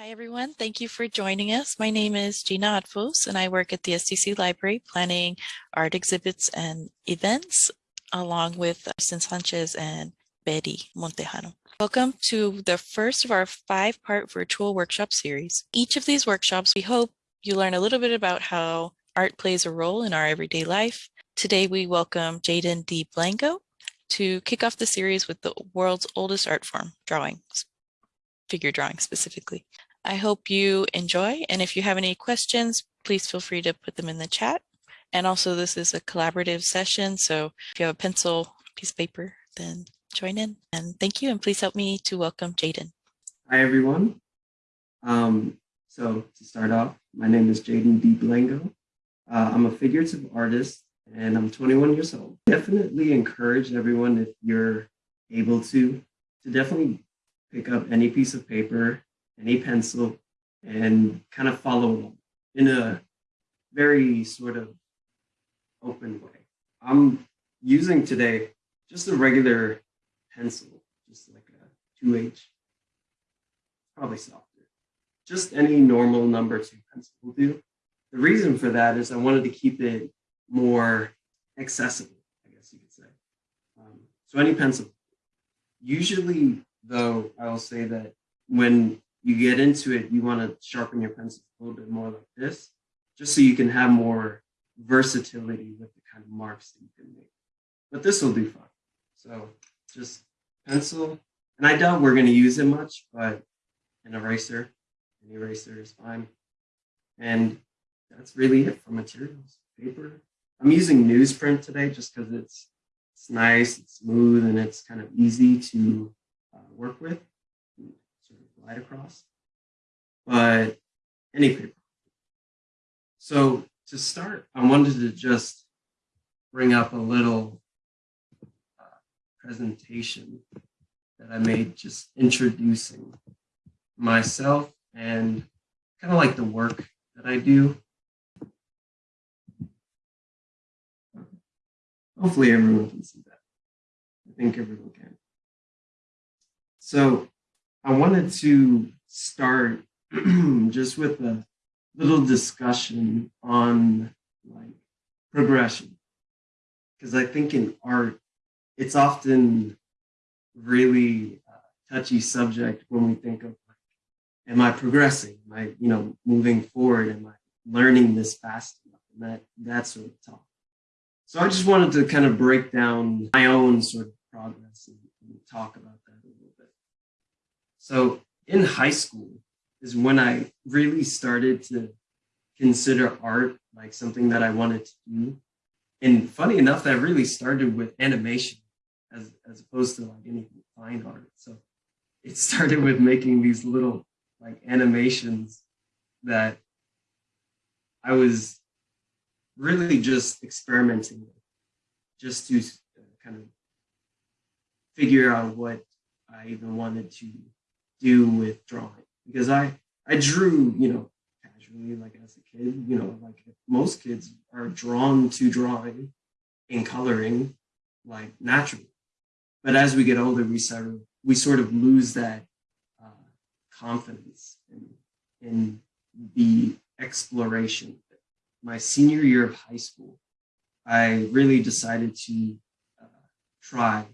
Hi, everyone. Thank you for joining us. My name is Gina Adfos, and I work at the SDC Library planning art exhibits and events, along with Sin Sanchez and Betty Montejano. Welcome to the first of our five-part virtual workshop series. Each of these workshops, we hope you learn a little bit about how art plays a role in our everyday life. Today, we welcome Jaden D. Blanco to kick off the series with the world's oldest art form, drawing, figure drawing specifically. I hope you enjoy. And if you have any questions, please feel free to put them in the chat. And also this is a collaborative session. So if you have a pencil, piece of paper, then join in. And thank you. And please help me to welcome Jaden. Hi, everyone. Um, so to start off, my name is Jaden D. Blanco. Uh, I'm a figurative artist and I'm 21 years old. Definitely encourage everyone if you're able to, to definitely pick up any piece of paper any pencil and kind of follow in a very sort of open way. I'm using today just a regular pencil, just like a 2H, probably softer. Just any normal number two pencil will do. The reason for that is I wanted to keep it more accessible, I guess you could say. Um, so any pencil. Usually, though, I will say that when you get into it, you want to sharpen your pencil a little bit more like this, just so you can have more versatility with the kind of marks that you can make. But this will do fine. So just pencil, and I doubt we're going to use it much, but an eraser, an eraser is fine. And that's really it for materials. Paper. I'm using newsprint today just because it's it's nice, it's smooth, and it's kind of easy to uh, work with slide across, but any paper. So to start, I wanted to just bring up a little uh, presentation that I made just introducing myself and kind of like the work that I do. Hopefully everyone can see that. I think everyone can. So I wanted to start just with a little discussion on like progression. Because I think in art, it's often really uh, touchy subject when we think of like, am I progressing? Am I, you know, moving forward? Am I learning this fast enough? And that, that sort of talk. So I just wanted to kind of break down my own sort of progress and, and talk about so in high school is when I really started to consider art like something that I wanted to do. And funny enough, that really started with animation as, as opposed to like any fine art. So it started with making these little like animations that I was really just experimenting with, just to kind of figure out what I even wanted to do with drawing. Because I I drew you know casually like as a kid you know like most kids are drawn to drawing and coloring like naturally. But as we get older we sort of we sort of lose that uh, confidence in, in the exploration. My senior year of high school I really decided to uh, try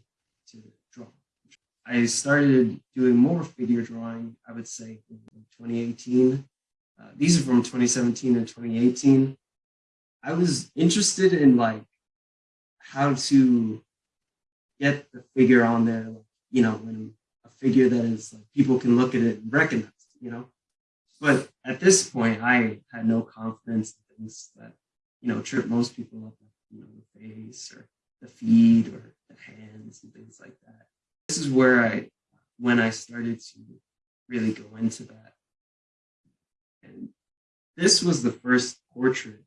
I started doing more figure drawing, I would say, in 2018. Uh, these are from 2017 and 2018. I was interested in like how to get the figure on there, like, you know, when a figure that is like people can look at it and recognize you know. But at this point, I had no confidence in things that, you know, trip most people up, you know, the face or the feet or the hands and things like that this is where I, when I started to really go into that. And this was the first portrait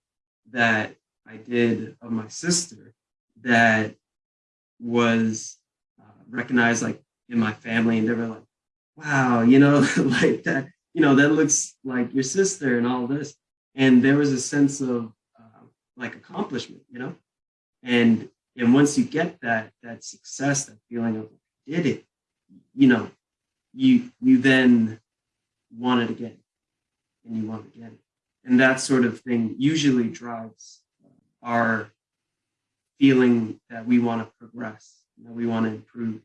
that I did of my sister that was uh, recognized like in my family and they were like, wow, you know, like that, you know, that looks like your sister and all this. And there was a sense of uh, like accomplishment, you know, and and once you get that that success, that feeling of did it, you know, you you then want it again and you want it again. And that sort of thing usually drives our feeling that we want to progress, that we want to improve.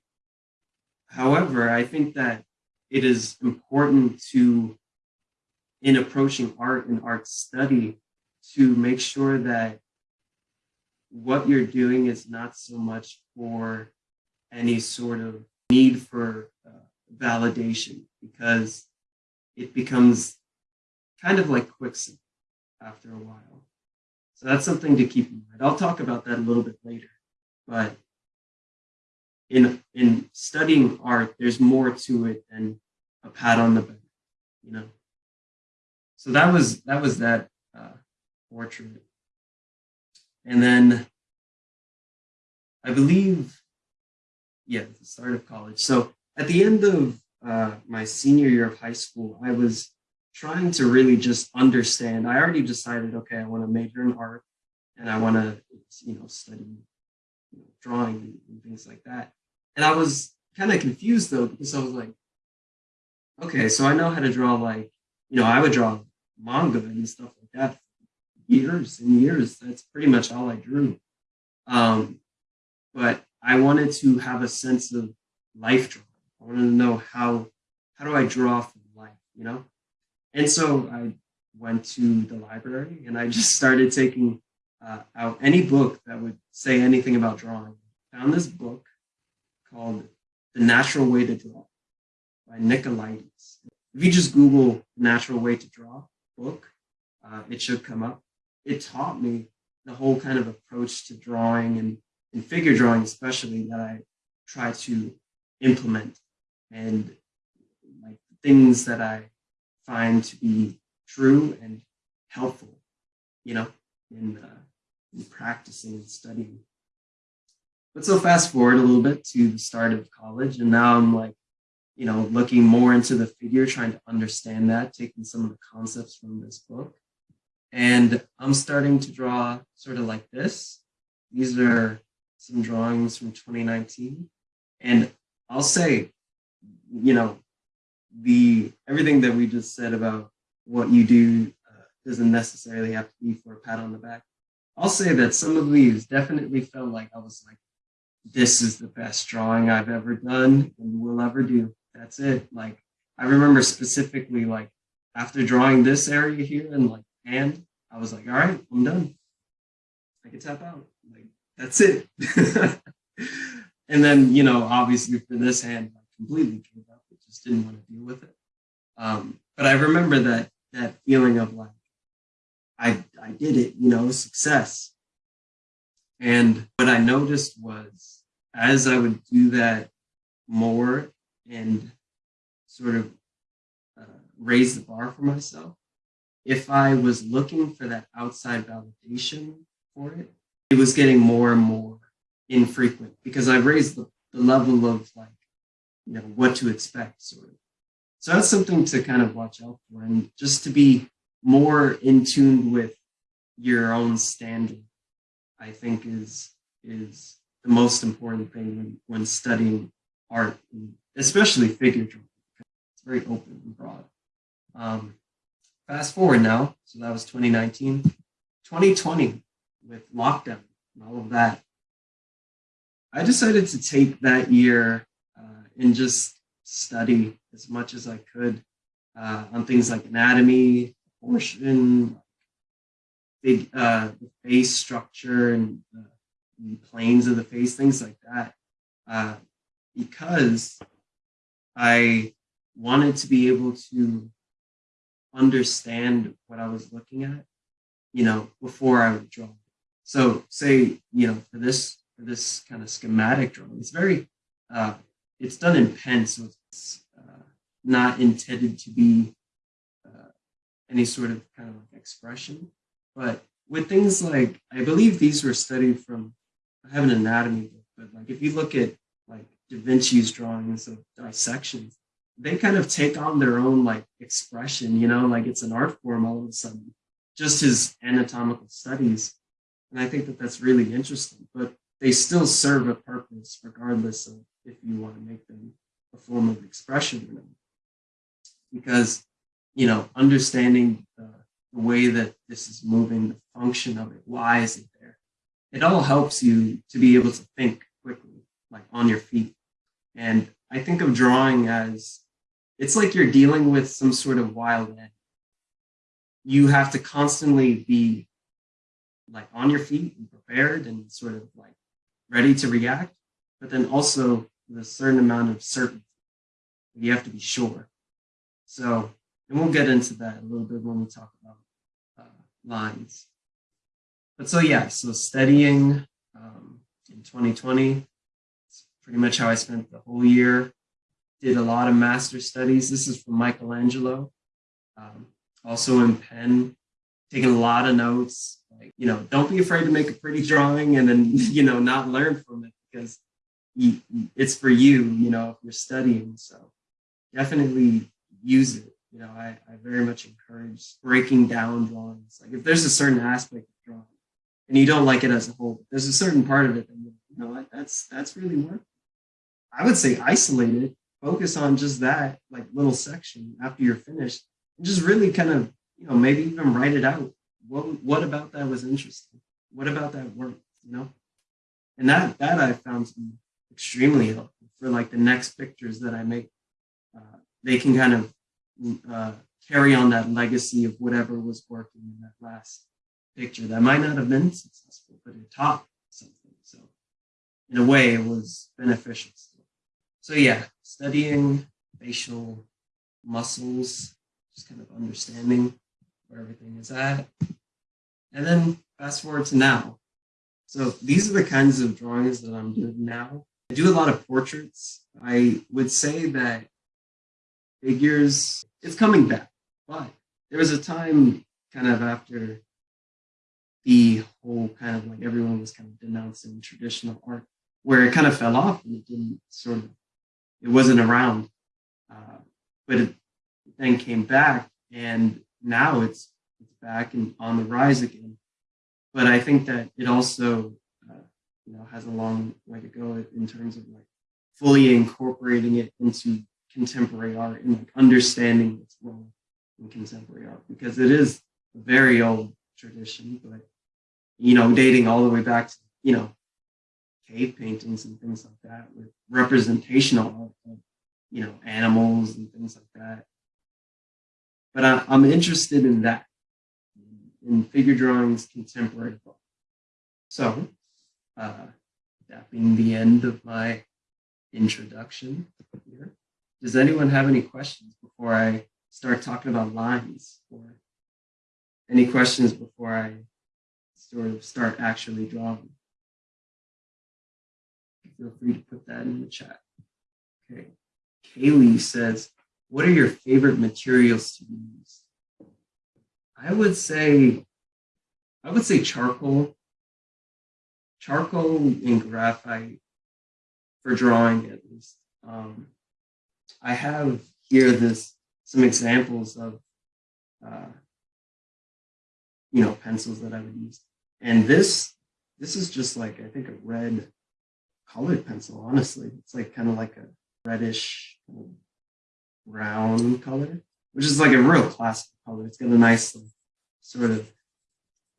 However, I think that it is important to, in approaching art and art study, to make sure that what you're doing is not so much for any sort of need for uh, validation because it becomes kind of like quicksand after a while. So that's something to keep in mind. I'll talk about that a little bit later, but in in studying art, there's more to it than a pat on the back, you know. So that was that was that uh, portrait, and then I believe, yeah, the start of college. So at the end of uh, my senior year of high school, I was trying to really just understand. I already decided, okay, I want to major in art, and I want to, you know, study you know, drawing and, and things like that. And I was kind of confused though because I was like, okay, so I know how to draw like, you know, I would draw manga and stuff like that years and years. That's pretty much all I drew. Um, but I wanted to have a sense of life drawing. I wanted to know how how do I draw from life, you know? And so I went to the library and I just started taking uh, out any book that would say anything about drawing. Found this book called The Natural Way to Draw by Nicolaides. If you just Google Natural Way to Draw book, uh, it should come up. It taught me the whole kind of approach to drawing and, and figure drawing, especially that I try to implement and like things that I find to be true and helpful, you know, in, uh, in practicing and studying. But so fast forward a little bit to the start of college, and now I'm like, you know, looking more into the figure, trying to understand that, taking some of the concepts from this book. And I'm starting to draw sort of like this. These are some drawings from 2019. And I'll say, you know, the everything that we just said about what you do uh, doesn't necessarily have to be for a pat on the back. I'll say that some of these definitely felt like I was like, this is the best drawing I've ever done and will ever do. That's it. Like I remember specifically like after drawing this area here and like and I was like, all right, I'm done. I can tap out. That's it. and then, you know, obviously for this hand, I completely gave up. I just didn't want to deal with it. Um, but I remember that that feeling of like, I I did it, you know, success. And what I noticed was as I would do that more and sort of uh, raise the bar for myself, if I was looking for that outside validation for it, it was getting more and more infrequent because I raised the, the level of like, you know, what to expect sort of. So that's something to kind of watch out for and just to be more in tune with your own standard, I think is is the most important thing when, when studying art, especially figure drawing. It's very open and broad. Um, fast forward now, so that was 2019. 2020, with lockdown and all of that, I decided to take that year uh, and just study as much as I could uh, on things like anatomy, proportion, big uh, the face structure and the, the, planes of the face, things like that, uh, because I wanted to be able to understand what I was looking at, you know, before I would draw. So say, you know, for this for this kind of schematic drawing, it's very uh, it's done in pen, so it's uh, not intended to be uh, any sort of kind of like expression. But with things like, I believe these were studied from, I have an anatomy book, but like if you look at like Da Vinci's drawings of dissections, they kind of take on their own like expression, you know, like it's an art form all of a sudden, just his anatomical studies. And I think that that's really interesting, but they still serve a purpose regardless of if you want to make them a form of expression or not. Because you know, understanding the, the way that this is moving, the function of it, why is it there? It all helps you to be able to think quickly, like on your feet. And I think of drawing as it's like you're dealing with some sort of wild animal. You have to constantly be like on your feet and prepared and sort of like ready to react, but then also with a certain amount of certainty. You have to be sure. So, and we'll get into that a little bit when we talk about uh, lines. But so yeah, so studying um, in 2020, it's pretty much how I spent the whole year. Did a lot of master studies. This is from Michelangelo. Um, also in pen, taking a lot of notes. You know, don't be afraid to make a pretty drawing and then, you know, not learn from it because you, it's for you, you know, if you're studying. So definitely use it. You know, I, I very much encourage breaking down drawings. Like if there's a certain aspect of drawing and you don't like it as a whole, there's a certain part of it that you know what, that's that's really worth. I would say isolate it, focus on just that like little section after you're finished, and just really kind of, you know, maybe even write it out. What what about that was interesting? What about that worked? You know? And that that I found to be extremely helpful for like the next pictures that I make. Uh, they can kind of uh, carry on that legacy of whatever was working in that last picture that might not have been successful, but it taught something. So in a way, it was beneficial. So yeah, studying facial muscles, just kind of understanding where everything is at. And then fast forward to now. So these are the kinds of drawings that I'm doing now. I do a lot of portraits. I would say that figures, it's coming back. But there was a time kind of after the whole kind of like everyone was kind of denouncing traditional art where it kind of fell off and it didn't sort of, it wasn't around. Uh, but it then came back and now it's, it's back and on the rise again. But I think that it also, uh, you know, has a long way to go in terms of like fully incorporating it into contemporary art and like understanding its role in contemporary art because it is a very old tradition, but you know, dating all the way back to you know cave paintings and things like that with representational art you know animals and things like that. But I, I'm interested in that in figure drawings, contemporary art. So, uh, that being the end of my introduction here. Does anyone have any questions before I start talking about lines or any questions before I sort of start actually drawing? Feel free to put that in the chat. Okay. Kaylee says, what are your favorite materials to use? I would say, I would say charcoal. Charcoal and graphite for drawing at least. Um, I have here this some examples of uh, you know pencils that I would use, and this this is just like I think a red colored pencil. Honestly, it's like kind of like a reddish brown color, which is like a real classic color. It's got a nice sort of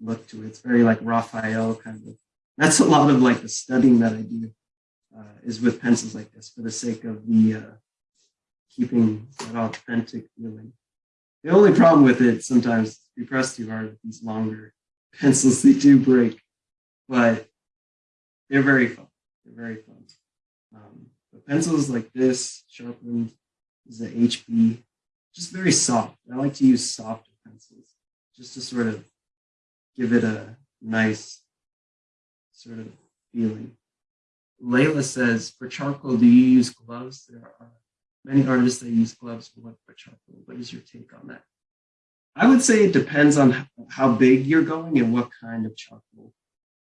look to it. It's very like Raphael kind of. That's a lot of like the studying that I do uh, is with pencils like this for the sake of the uh, keeping that authentic feeling. The only problem with it sometimes, if you press too hard with these longer pencils, they do break, but they're very fun. They're very fun. Um, but pencils like this, sharpened, is the HB, just very soft. I like to use softer pencils just to sort of give it a nice sort of feeling. Layla says, for charcoal, do you use gloves? There are Many artists that use gloves for charcoal. What is your take on that? I would say it depends on how big you're going and what kind of charcoal.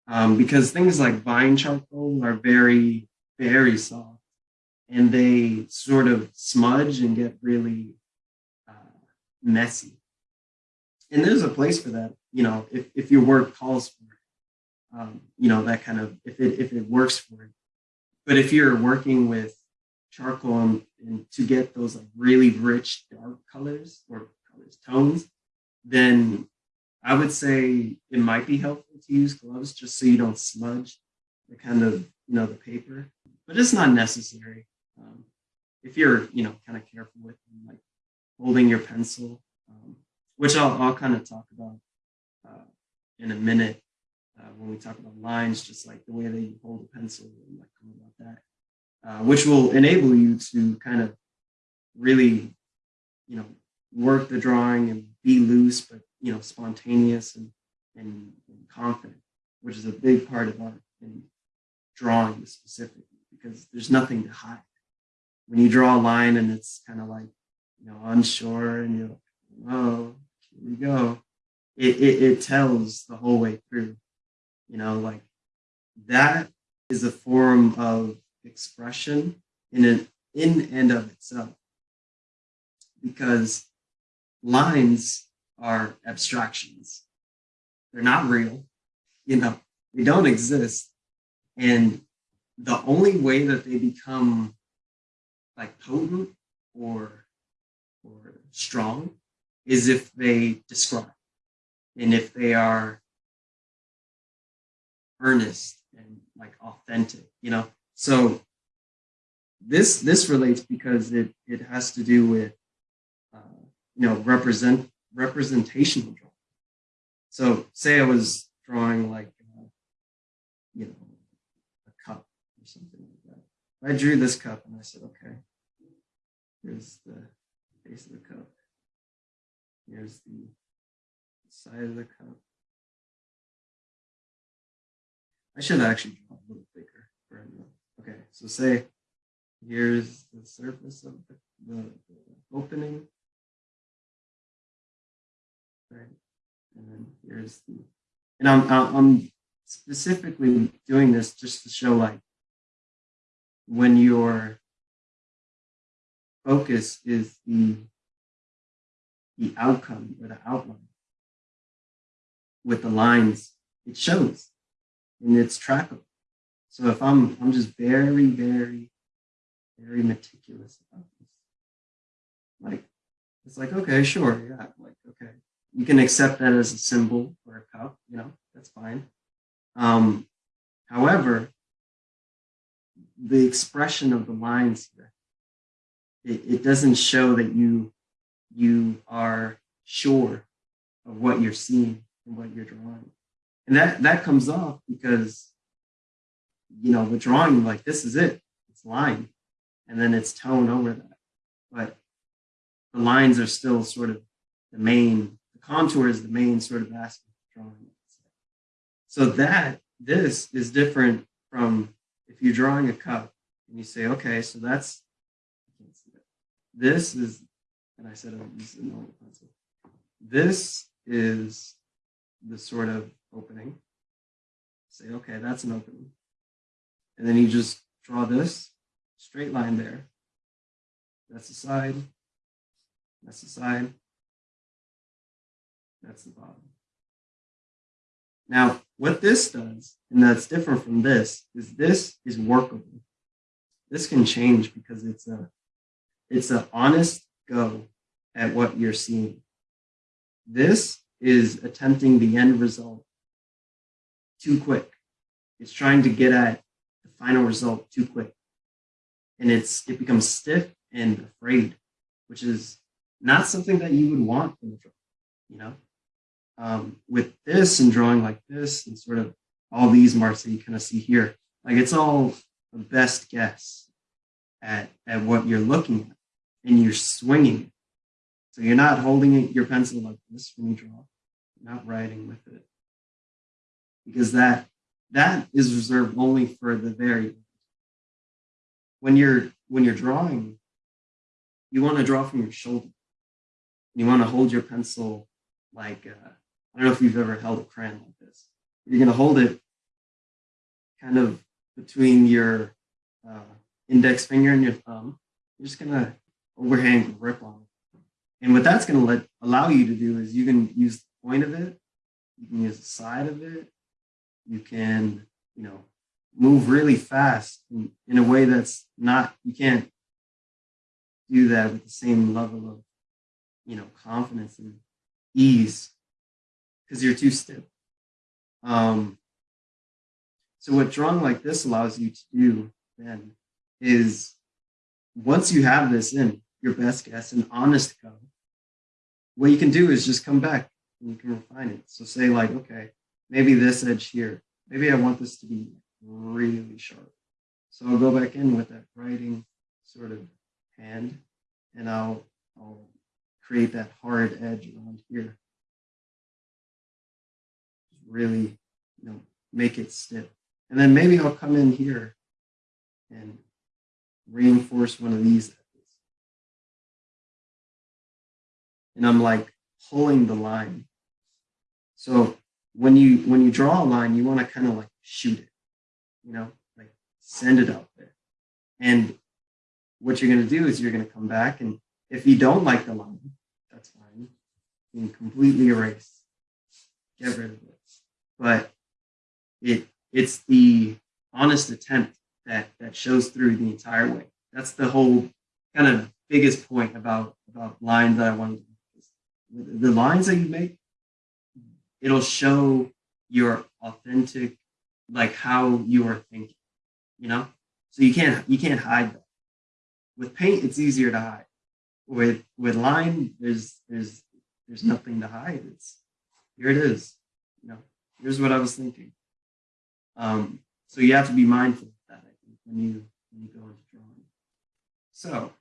Um, because things like vine charcoal are very, very soft and they sort of smudge and get really messy. And there's a place for that, you know, if, if your work calls for it, um, you know, that kind of, if it, if it works for it. But if you're working with charcoal and, and to get those like really rich dark colors or colors, tones, then I would say it might be helpful to use gloves just so you don't smudge the kind of, you know, the paper, but it's not necessary. Um, if you're, you know, kind of careful with them, like holding your pencil, um, which I'll, I'll kind of talk about uh, in a minute uh, when we talk about lines, just like the way that you hold a pencil and like about that, uh, which will enable you to kind of really, you know, work the drawing and be loose, but you know, spontaneous and, and, and confident, which is a big part of art and drawing specifically, because there's nothing to hide. When you draw a line and it's kind of like, you know, unsure and you're like, here we go. It, it, it tells the whole way through, you know, like that is a form of expression in an in and of itself because lines are abstractions. They're not real, you know, they don't exist. And the only way that they become like potent or or strong is if they describe and if they are earnest and like authentic, you know. So this this relates because it it has to do with uh, you know represent representational drawing. So say I was drawing like uh, you know a cup or something like that. I drew this cup and I said, okay, here's the face of the cup. Here's the side of the cup. I should actually draw a little bigger. Okay, so say here's the surface of the, the, the opening. Right, and then here's the, and I'm, I'm specifically doing this just to show like when your focus is the the outcome or the outline with the lines, it shows and it's trackable. So if I'm I'm just very, very, very meticulous about this, like it's like, okay, sure, yeah, like okay. You can accept that as a symbol or a cup, you know, that's fine. Um, however, the expression of the lines here, it, it doesn't show that you you are sure of what you're seeing and what you're drawing. And that, that comes off because, you know, the drawing, like this is it, it's line, and then it's tone over that. But the lines are still sort of the main, the contour is the main sort of aspect of drawing. So that, this is different from if you're drawing a cup and you say, okay, so that's, this is, and I said I would use a pencil. This is the sort of opening. Say, okay, that's an opening. And then you just draw this straight line there. That's the side. That's the side. That's the bottom. Now, what this does, and that's different from this, is this is workable. This can change because it's a it's an honest go at what you're seeing. This is attempting the end result too quick. It's trying to get at the final result too quick. And it's it becomes stiff and afraid, which is not something that you would want from the drawing, you know? Um, with this and drawing like this and sort of all these marks that you kind of see here, like it's all a best guess at, at what you're looking at and you're swinging it. So you're not holding it, your pencil like this when you draw, you're not writing with it because that that is reserved only for the very end. when you're when you're drawing you want to draw from your shoulder you want to hold your pencil like uh, i don't know if you've ever held a crayon like this you're going to hold it kind of between your uh, index finger and your thumb you're just going to overhand grip on it and what that's going to let allow you to do is you can use the point of it you can use the side of it you can, you know, move really fast in, in a way that's not, you can't do that with the same level of you know, confidence and ease because you're too stiff. Um, so what drawing like this allows you to do then is once you have this in your best guess and honest go, what you can do is just come back and you can refine it. So say like, okay, maybe this edge here, maybe I want this to be really sharp. So I'll go back in with that writing sort of hand and I'll, I'll create that hard edge around here. Really, you know, make it stiff. And then maybe I'll come in here and reinforce one of these. And I'm like pulling the line. So when you when you draw a line, you want to kind of like shoot it, you know, like send it out there. And what you're going to do is you're going to come back and if you don't like the line, that's fine. You can completely erase, get rid of it. But it it's the honest attempt that that shows through the entire way. That's the whole kind of biggest point about about lines that I wanted to make. the lines that you make, it'll show your authentic, like how you are thinking, you know? So you can't you can't hide that. With paint, it's easier to hide. With with line, there's there's there's nothing to hide. It's here it is. You know, here's what I was thinking. Um, so you have to be mindful of that, I think, when you when you go into drawing. So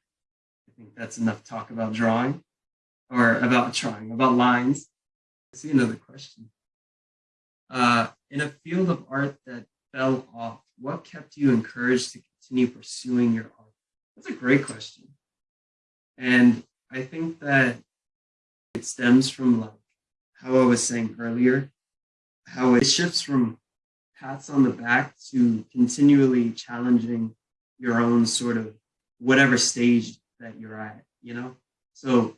I think that's enough talk about drawing or about drawing, about lines. I see another question. Uh, in a field of art that fell off, what kept you encouraged to continue pursuing your art? That's a great question. And I think that it stems from like how I was saying earlier, how it shifts from pats on the back to continually challenging your own sort of whatever stage that you're at, you know? So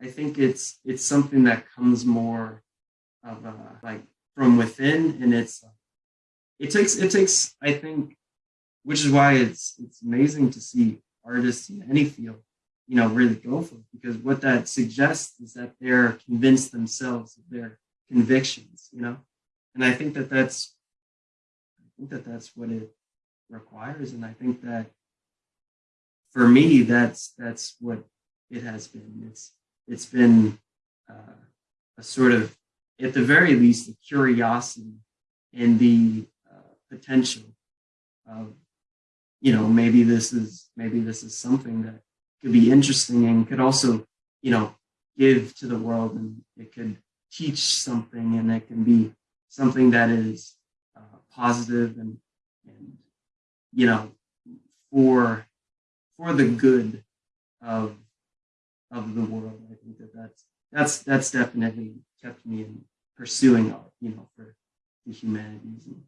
I think it's it's something that comes more of a, like from within, and it's it takes it takes I think, which is why it's it's amazing to see artists in any field, you know, really go for it because what that suggests is that they're convinced themselves of their convictions, you know, and I think that that's think that that's what it requires, and I think that for me that's that's what it has been. It's it's been uh, a sort of, at the very least, a curiosity and the uh, potential of, you know, maybe this is maybe this is something that could be interesting and could also, you know, give to the world and it could teach something and it can be something that is positive and and you know for for the good of of the world. I think that that's that's that's definitely kept me in pursuing art, you know, for the humanities and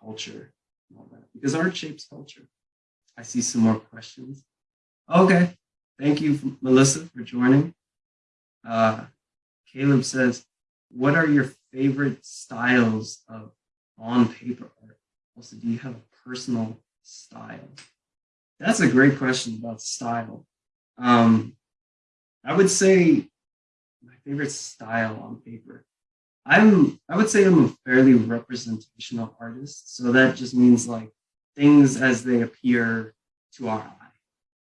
culture and all that, because art shapes culture. I see some more questions. Okay, thank you, Melissa, for joining. Uh, Caleb says, what are your favorite styles of on paper art? Also, do you have a personal style? That's a great question about style. Um, I would say my favorite style on paper. I'm I would say I'm a fairly representational artist. So that just means like things as they appear to our eye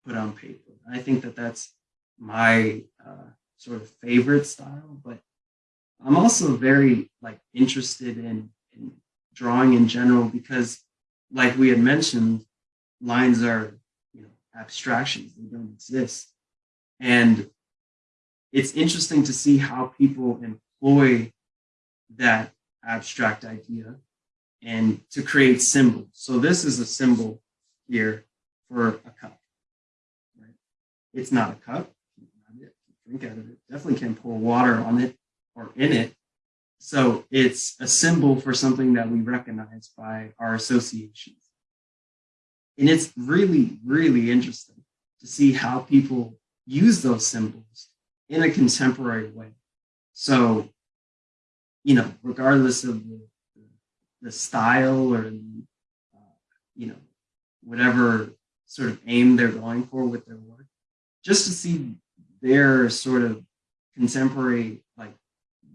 put on paper. I think that that's my uh, sort of favorite style, but I'm also very like interested in, in drawing in general because like we had mentioned, lines are, you know, abstractions, they don't exist. And it's interesting to see how people employ that abstract idea and to create symbols. So this is a symbol here for a cup. Right? It's not a cup. Drink out of it. Definitely can pour water on it or in it. So it's a symbol for something that we recognize by our associations. And it's really, really interesting to see how people use those symbols in a contemporary way. So, you know, regardless of the, the style or uh, you know, whatever sort of aim they're going for with their work, just to see their sort of contemporary like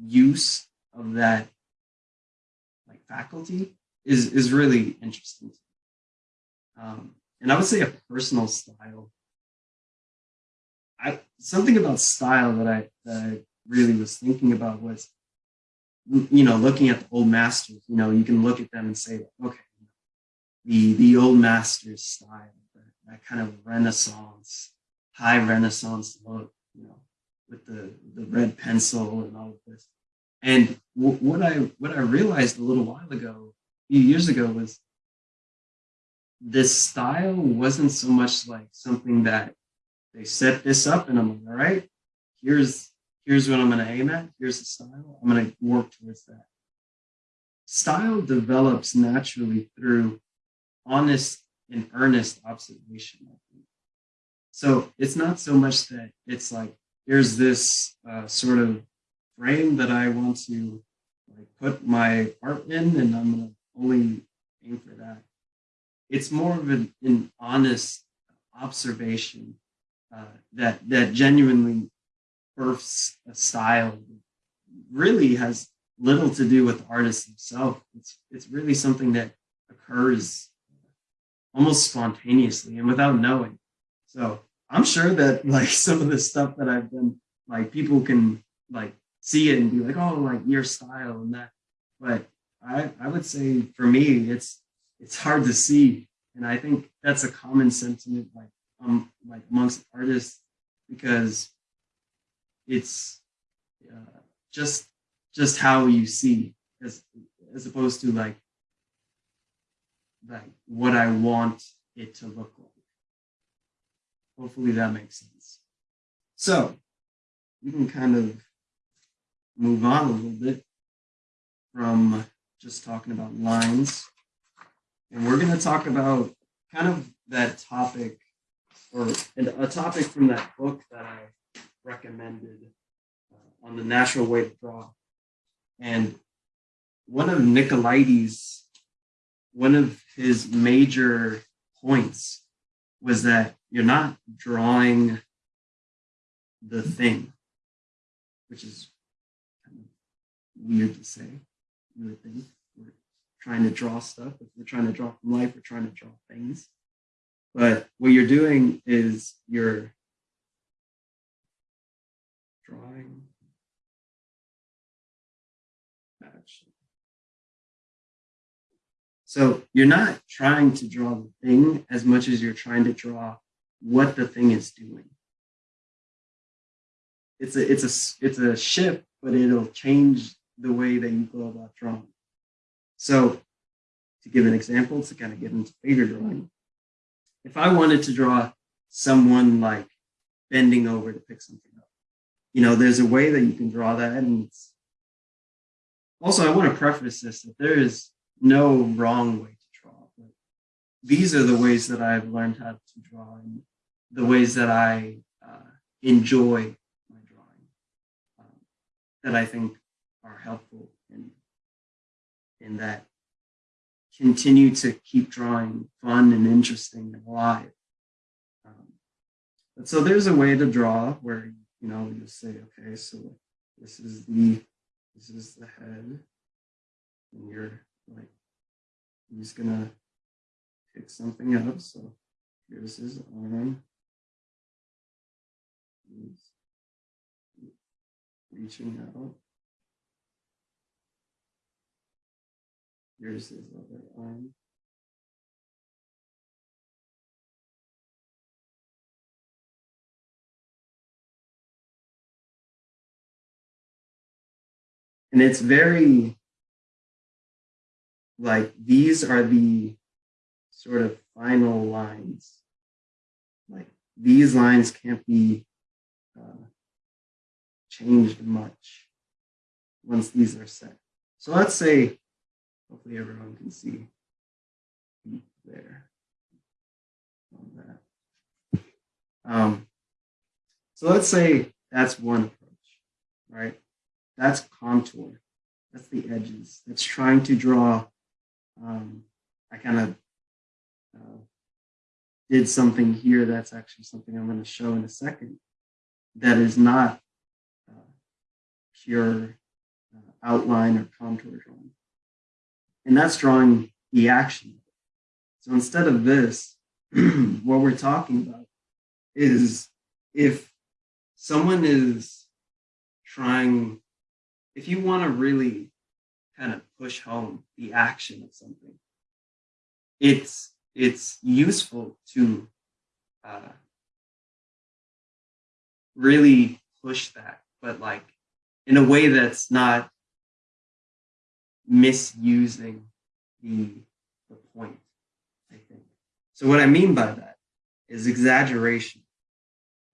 use of that like faculty is is really interesting. Um, and I would say a personal style. I something about style that I that I really was thinking about was you know looking at the old masters. You know, you can look at them and say, okay, the the old masters style, that, that kind of Renaissance, high Renaissance look, you know, with the the red pencil and all of this. And what I what I realized a little while ago, a few years ago, was this style wasn't so much like something that they set this up and I'm like, all right, here's here's what I'm going to aim at. Here's the style. I'm to work towards that. Style develops naturally through honest and earnest observation. So it's not so much that it's like here's this uh, sort of frame that I want to like put my art in, and I'm to only aim for that. It's more of an, an honest observation uh, that that genuinely births a style that really has little to do with the artist himself. It's it's really something that occurs almost spontaneously and without knowing. So I'm sure that like some of the stuff that I've done, like people can like see it and be like, oh, like your style and that. But I I would say for me, it's it's hard to see, and I think that's a common sentiment like um like amongst artists because it's uh, just just how you see as as opposed to like like what I want it to look like. Hopefully that makes sense. So we can kind of move on a little bit from just talking about lines. And we're going to talk about kind of that topic or a topic from that book that I recommended uh, on the natural way to draw. And one of Nicolaides, one of his major points was that you're not drawing the thing, which is weird to say, weird thing. We're trying to draw stuff. If we're trying to draw from life, we're trying to draw things. But what you're doing is you're drawing action. So you're not trying to draw the thing as much as you're trying to draw what the thing is doing. It's a it's a it's a shift, but it'll change the way that you go about drawing. So to give an example, to kind of get into figure drawing, if I wanted to draw someone like bending over to pick something up, you know, there's a way that you can draw that. And also, I want to preface this that there is no wrong way to draw. But these are the ways that I've learned how to draw and the ways that I uh, enjoy my drawing um, that I think are helpful in, in that continue to keep drawing fun and interesting and alive. Um, but so there's a way to draw where you know you say, okay, so this is the this is the head, and you're like he's gonna pick something up. So here's his arm. He's reaching out. Here's his other arm. And it's very like these are the sort of final lines. Like these lines can't be uh, changed much once these are set. So let's say Hopefully everyone can see there. Um, so let's say that's one approach, right? That's contour. That's the edges. That's trying to draw. Um, I kind of uh, did something here that's actually something I'm going to show in a second that is not uh, pure uh, outline or contour drawing. And that's drawing the action. So instead of this, what we're talking about is if someone is trying, if you want to really kind of push home the action of something, it's it's useful to uh, really push that, but like in a way that's not misusing the, the point, I think. So what I mean by that is exaggeration,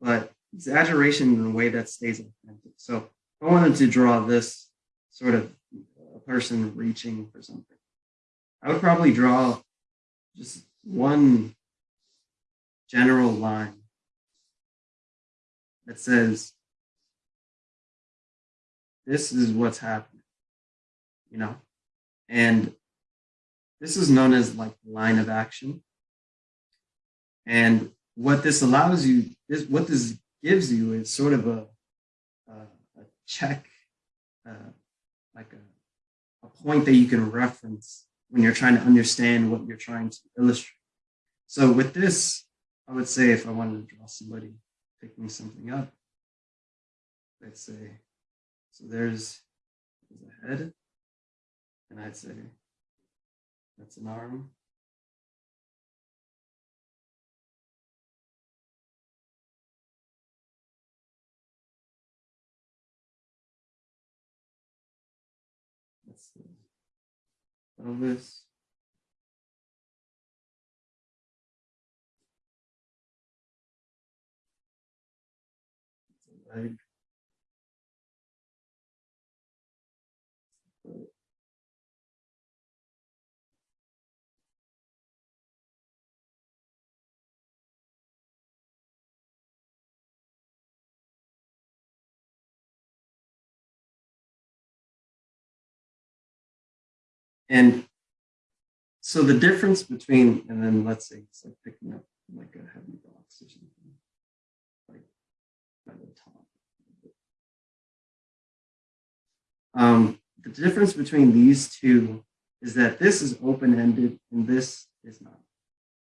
but exaggeration in a way that stays authentic. So I wanted to draw this sort of a person reaching for something, I would probably draw just one general line that says, this is what's happening, you know? And this is known as like line of action. And what this allows you, this what this gives you is sort of a, a, a check, uh, like a, a point that you can reference when you're trying to understand what you're trying to illustrate. So with this, I would say if I wanted to draw somebody picking something up, let's say, so there's, there's a head, and I'd say that's an arm. That's the pelvis. That's a leg. And so the difference between, and then let's say it's like picking up like a heavy box or something, like by the top. Um, the difference between these two is that this is open-ended and this is not.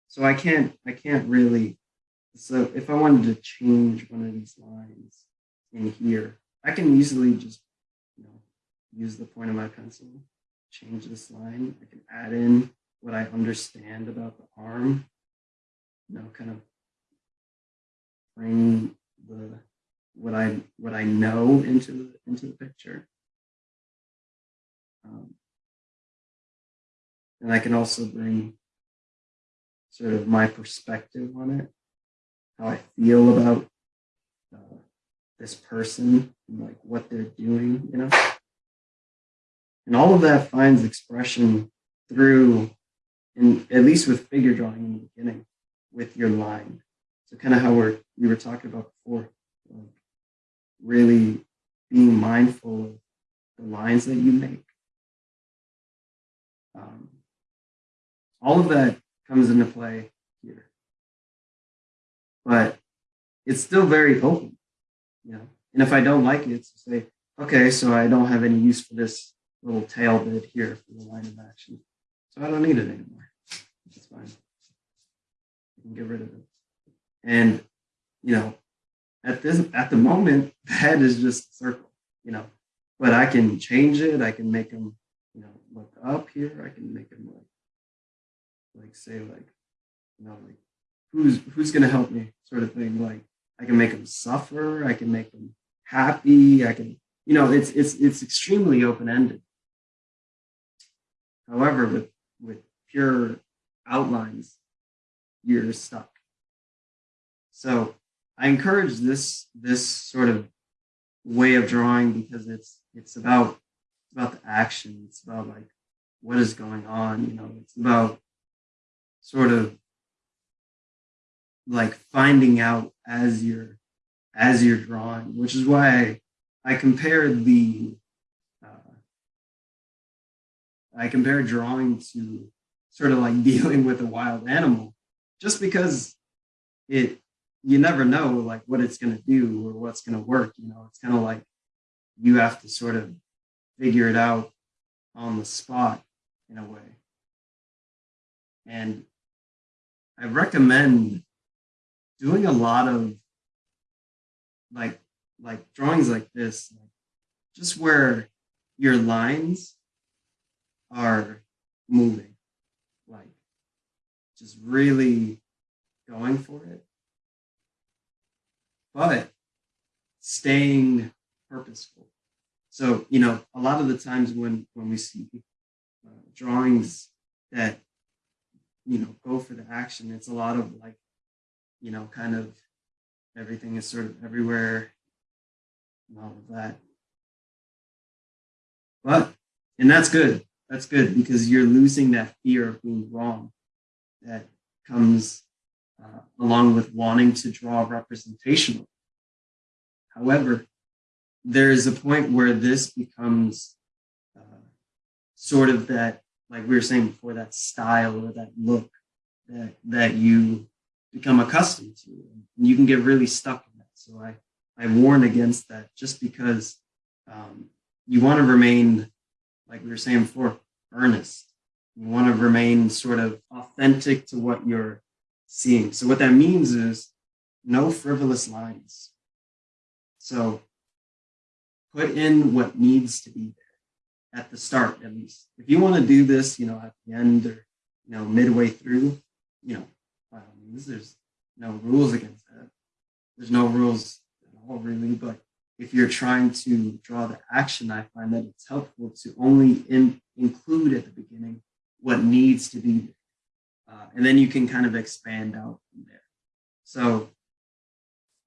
So I can't, I can't really, so if I wanted to change one of these lines in here, I can easily just, you know, use the point of my pencil change this line. I can add in what I understand about the arm, you know, kind of bring the what I what I know into the into the picture. Um, and I can also bring sort of my perspective on it, how I feel about uh, this person, and like what they're doing, you know. And all of that finds expression through, in, at least with figure drawing in the beginning, with your line. So kind of how we're, we were talking about before, like really being mindful of the lines that you make. Um, all of that comes into play here. But it's still very open, you know. And if I don't like it, to say, okay, so I don't have any use for this little tail bit here for the line of action. So I don't need it anymore. It's fine. I can get rid of it. And, you know, at this at the moment, the head is just a circle, you know, but I can change it. I can make them, you know, look up here. I can make them like, like say like, you know, like who's who's gonna help me sort of thing. Like I can make them suffer. I can make them happy. I can, you know, it's it's it's extremely open ended. However, with, with pure outlines, you're stuck. So I encourage this, this sort of way of drawing because it's, it's about, it's about the action. It's about like, what is going on? You know, it's about sort of like finding out as you're, as you're drawing, which is why I, I compared the I compare drawing to sort of like dealing with a wild animal, just because it you never know like what it's going to do or what's going to work. You know, it's kind of like you have to sort of figure it out on the spot in a way. And I recommend doing a lot of like like drawings like this, just where your lines are moving, like just really going for it, but staying purposeful. So, you know, a lot of the times when when we see uh, drawings that you know go for the action, it's a lot of like, you know, kind of everything is sort of everywhere and all of that. But and that's good. That's good because you're losing that fear of being wrong that comes uh, along with wanting to draw representational. However, there is a point where this becomes uh, sort of that, like we were saying before, that style or that look that that you become accustomed to, and you can get really stuck in that. So I I warn against that, just because um, you want to remain, like we were saying before, earnest. You want to remain sort of authentic to what you're seeing. So what that means is no frivolous lines. So put in what needs to be there at the start, at least. If you want to do this, you know, at the end or, you know, midway through, you know, by all means, there's no rules against that. There's no rules at all, really. But if you're trying to draw the action, I find that it's helpful to only in, include at the beginning what needs to be. Uh, and then you can kind of expand out from there. So,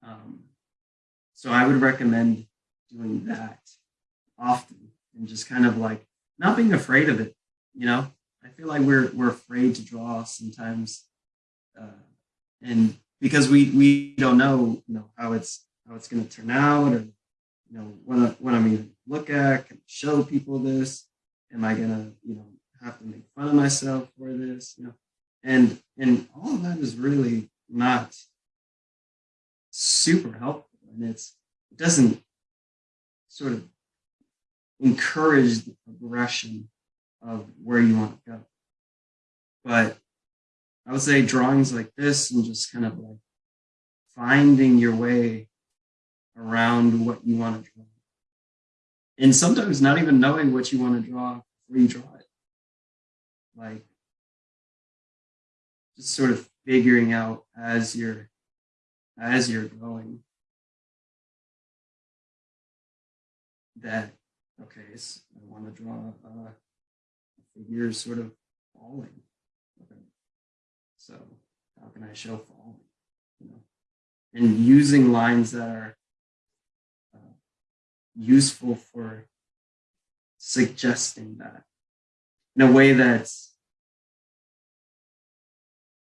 um, so I would recommend doing that often and just kind of like not being afraid of it. You know, I feel like we're we're afraid to draw sometimes, uh, and because we we don't know you know how it's how it's going to turn out or you know what I, what I'm going to look at, can I show people this? Am I gonna you know have to make fun of myself for this? You know, and and all of that is really not super helpful, and it's it doesn't sort of encourage the progression of where you want to go. But I would say drawings like this and just kind of like finding your way around what you want to draw. And sometimes not even knowing what you want to draw before you draw it. Like just sort of figuring out as you're as you're going. That okay so i want to draw uh, a figure sort of falling. Okay. So how can i show falling? You know? And using lines that are useful for suggesting that in a way that's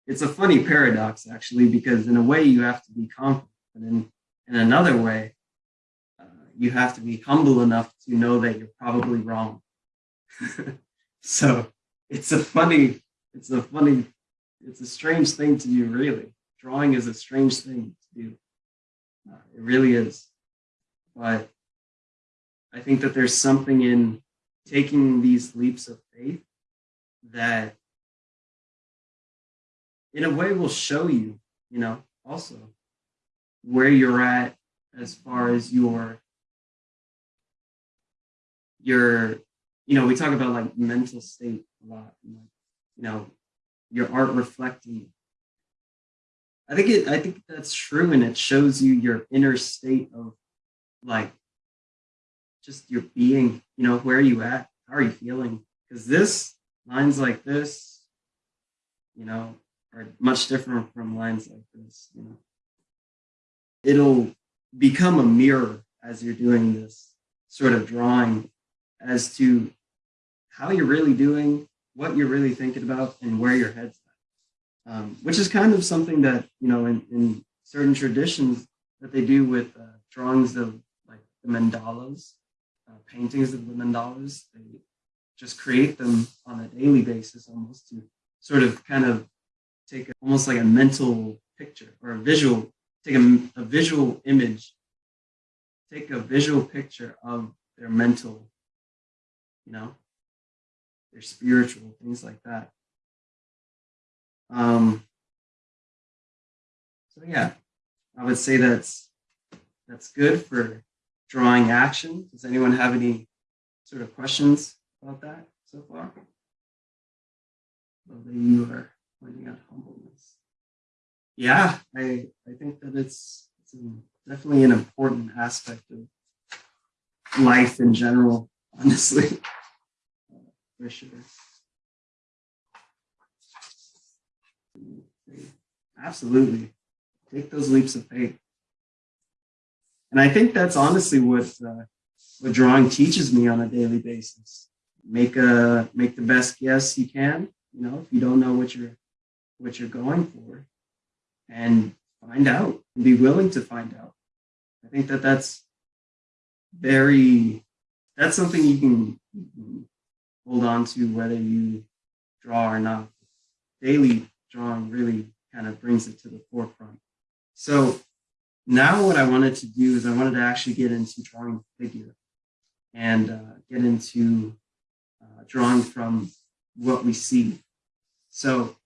it's a funny paradox actually because in a way you have to be confident and in in another way uh, you have to be humble enough to know that you're probably wrong. So it's a funny it's a funny it's a strange thing to do really. Drawing is a strange thing to do. Uh, it really is. But i think that there's something in taking these leaps of faith that in a way will show you, you know, also where you're at as far as your your you know we talk about like mental state a lot you know your art reflecting i think it i think that's true and it shows you your inner state of like just your being you know where are you at how are you feeling because this lines like this you know are much different from lines like this. You know, it'll become a mirror as you're doing this sort of drawing as to how you're really doing, what you're really thinking about, and where your head's at. Um, which is kind of something that you know in, in certain traditions that they do with uh, drawings of like the mandalas, uh, paintings of the mandalas. They just create them on a daily basis, almost to sort of kind of take almost like a mental picture or a visual, take a, a visual image take a visual picture of their mental, you know, their spiritual, things like that. Um, so yeah, I would say that's that's good for drawing action. Does anyone have any sort of questions about that so far? Well, you are pointing out humbleness. Yeah, I I think that it's it's definitely an important aspect of life in general. Honestly, uh, for sure. Absolutely, take those leaps of faith. And I think that's honestly what uh, what drawing teaches me on a daily basis. Make a make the best guess you can. You know, if you don't know what you're what you're going for, and find out and be willing to find out. I think that that's very that's something you can, you can hold on to whether you draw or not. Daily drawing really kind of brings it to the forefront. So now what I wanted to do is I wanted to actually get into drawing figure and uh, get into uh, drawing from what we see. So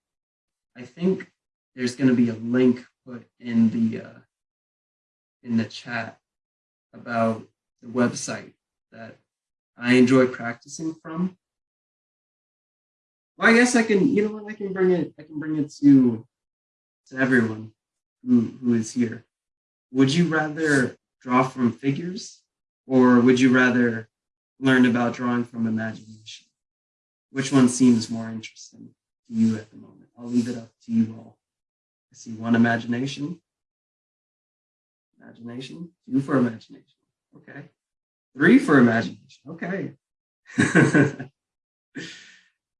I think there's going to be a link put in the uh, in the chat about the website that I enjoy practicing from. Well, I guess I can, you know what, I can bring it, I can bring it to to everyone who, who is here. Would you rather draw from figures or would you rather learn about drawing from imagination? Which one seems more interesting to you at the moment? I'll leave it up to you all. I see one imagination. Imagination, two for imagination. Okay. Three for imagination. Okay.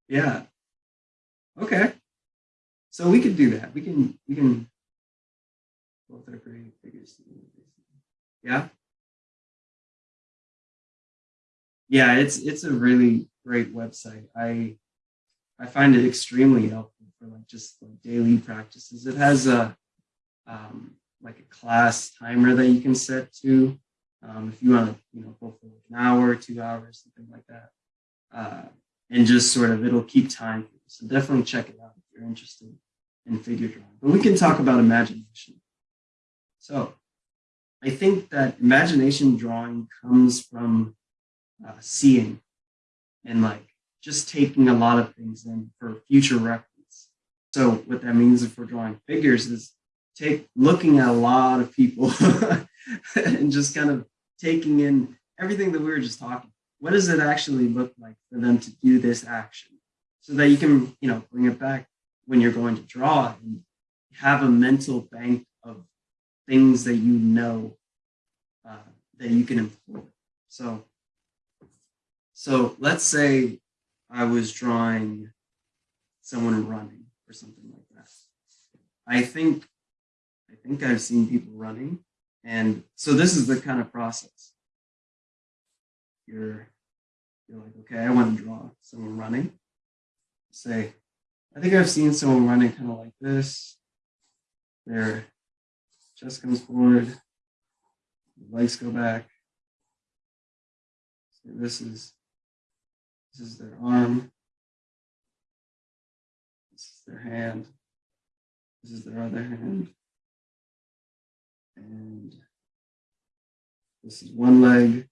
yeah. Okay. So we could do that. We can, we can both are figures. Yeah. Yeah, it's it's a really great website. I I find it extremely helpful for like just like daily practices. It has a um, like a class timer that you can set to um, if you want to you know go for like an hour, two hours, something like that, uh, and just sort of it'll keep time. So definitely check it out if you're interested in figure drawing. But we can talk about imagination. So I think that imagination drawing comes from uh, seeing and like just taking a lot of things in for future reference. So what that means if we're drawing figures is take looking at a lot of people and just kind of taking in everything that we were just talking. What does it actually look like for them to do this action? So that you can, you know, bring it back when you're going to draw and have a mental bank of things that you know uh, that you can employ. So, so let's say I was drawing someone running or something like that. I think, I think I've seen people running, and so this is the kind of process. You're, you're like, okay, I want to draw someone running. Say, I think I've seen someone running kind of like this. Their chest comes forward, legs go back. So this is this is their arm. This is their hand. This is their other hand. And this is one leg.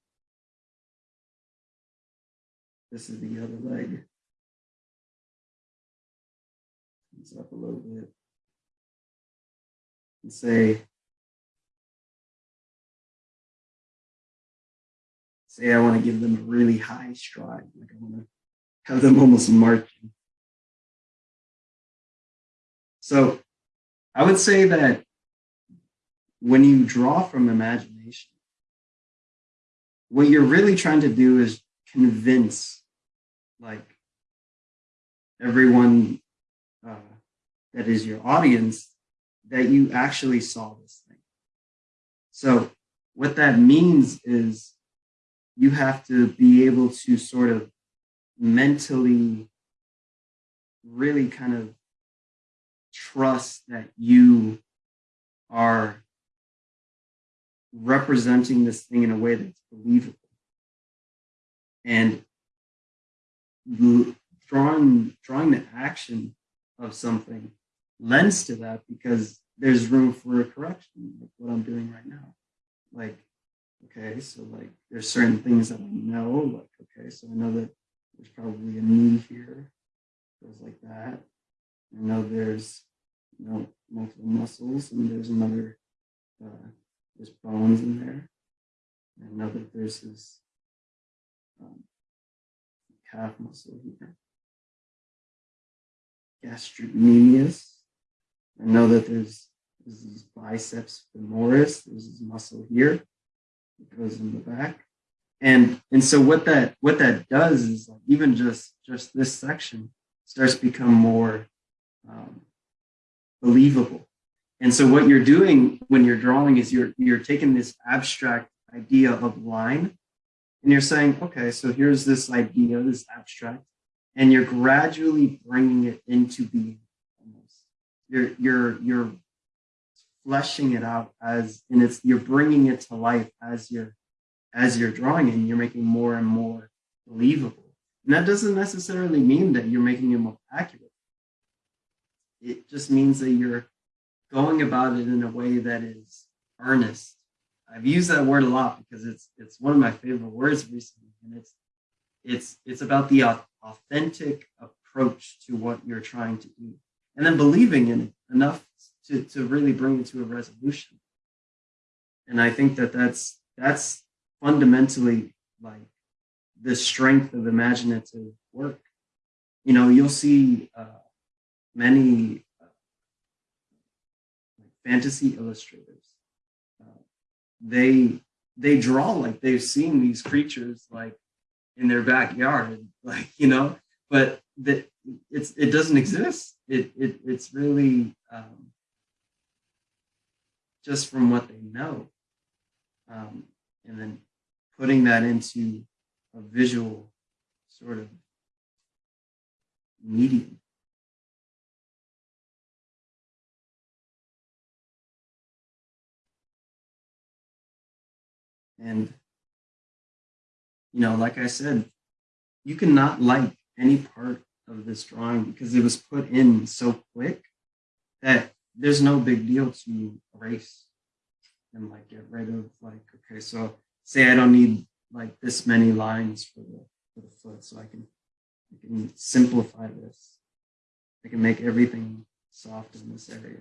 This is the other leg. Comes up a little bit. And say, say I want to give them a really high stride, like I want to have them almost marching. So I would say that when you draw from imagination, what you're really trying to do is convince like everyone uh, that is your audience that you actually saw this thing. So what that means is you have to be able to sort of mentally really kind of trust that you are representing this thing in a way that's believable. And drawing drawing the action of something lends to that because there's room for a correction, like what I'm doing right now. Like, okay, so like there's certain things that I know, like, okay, so I know that there's probably a knee here, goes like that. I know there's, you know, multiple muscles and there's another, uh, there's bones in there. I know that there's this um, calf muscle here. Gastrocnemius. I know that there's, there's this biceps femoris. There's this muscle here. Goes in the back. And and so what that what that does is like even just just this section starts to become more um, believable. And so what you're doing when you're drawing is you're you're taking this abstract idea of line and you're saying, okay, so here's this idea, this abstract, and you're gradually bringing it into being. You're you're you're fleshing it out as, and it's you're bringing it to life as you're as you're drawing and you're making more and more believable. And that doesn't necessarily mean that you're making it more accurate. It just means that you're going about it in a way that is earnest. I've used that word a lot because it's it's one of my favorite words recently, and it's it's it's about the authentic approach to what you're trying to do, and then believing in it enough to to really bring it to a resolution. And I think that that's that's fundamentally like the strength of imaginative work. You know, you'll see uh, many uh, fantasy illustrators. Uh, they they draw like they've seen these creatures like in their backyard, like you know, but that it's it doesn't exist. It it it's really um, just from what they know, um, and then putting that into a visual sort of medium. And, you know, like I said, you cannot like any part of this drawing because it was put in so quick that there's no big deal to erase and like get rid of like, okay, so say I don't need like this many lines for the for the foot, so I can I can simplify this. I can make everything soft in this area.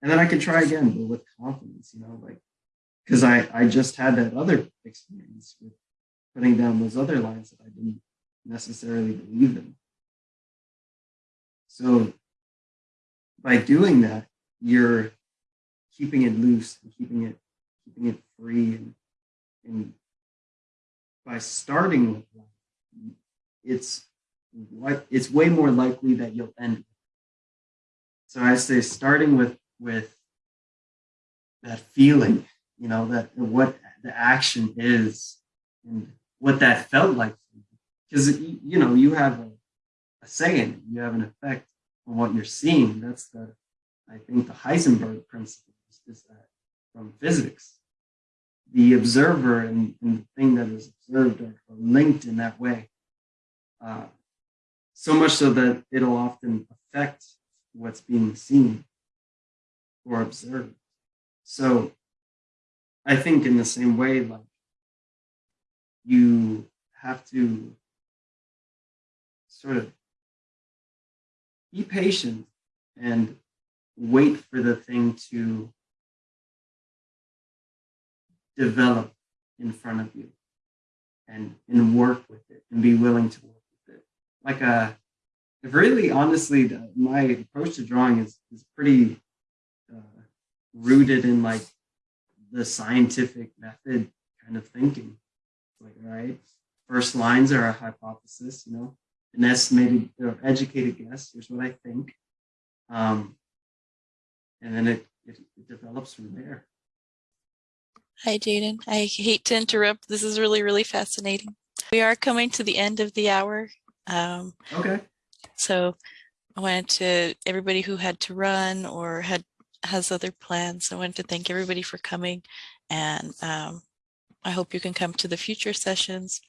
And then I can try again, but with confidence, you know, like because I, I just had that other experience with putting down those other lines that I didn't necessarily believe in. So by doing that, you're keeping it loose and keeping it keeping it free and and by starting it's it's way more likely that you'll end. So I say starting with with that feeling, you know, that what the action is and what that felt like. Because you know, you have a, a say in it, you have an effect on what you're seeing. That's the I think the Heisenberg principle is, that from physics the observer and, and the thing that is observed are, are linked in that way. Uh, so much so that it'll often affect what's being seen or observed. So I think in the same way, like you have to sort of be patient and wait for the thing to develop in front of you and and work with it and be willing to work with it. Like a really honestly the, my approach to drawing is is pretty uh, rooted in like the scientific method kind of thinking. Like right first lines are a hypothesis you know an estimated or educated guess here's what i think. Um, and then it, it, it develops from there Hi, Jaden. I hate to interrupt. This is really, really fascinating. We are coming to the end of the hour. Um, okay so I wanted to, everybody who had to run or had has other plans, I wanted to thank everybody for coming And um, I hope you can come to the future sessions.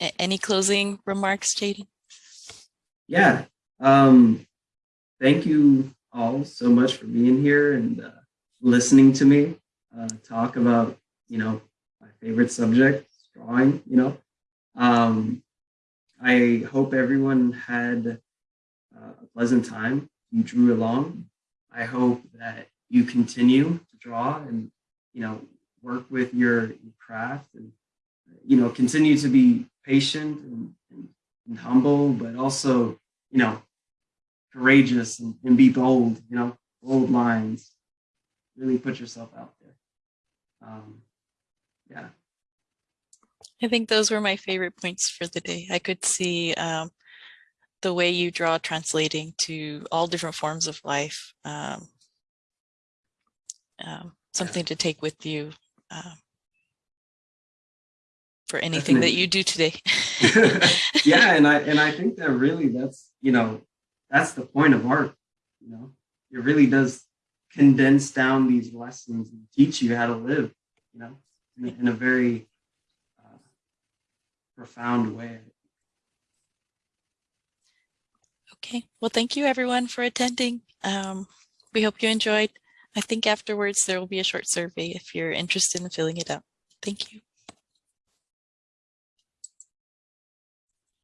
A- Any closing remarks, Jaden? Yeah. Um, thank you all so much for being here and uh, listening to me uh, talk about, you know, my favorite subject, drawing, you know. Um, I hope everyone had uh, a pleasant time. You drew along. I hope that you continue to draw and, you know, work with your, craft and, you know, continue to be patient and, and, and humble, but also, you know, courageous and, and be bold, you know, bold lines. Really put yourself out there. Um, yeah. I think those were my favorite points for the day. I could see um, the way you draw translating to all different forms of life. Um, um, something to take with you um, for anything that you do today. yeah, and I and I think that really that's you know that's the point of art. You know, it really does condense down these lessons and teach you how to live. You know, in, a- in a very uh, profound way. Okay, well, thank you everyone for attending. Um, we hope you enjoyed. I think afterwards there will be a short survey if you're interested in filling it out. Thank you.